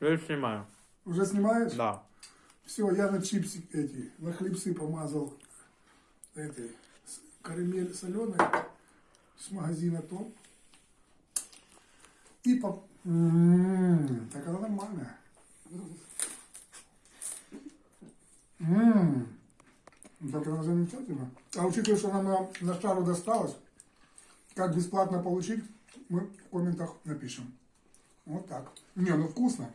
Я снимаю. Уже снимаешь? Да. Все, я на чипсы эти, на хлебцы помазал этой карамель соленой с магазина Том. И по... М, так она нормальная. Ммм, Так она замечательно. А учитывая, что она на, на шару досталась, как бесплатно получить, мы в комментах напишем. Вот так. Не, ну вкусно.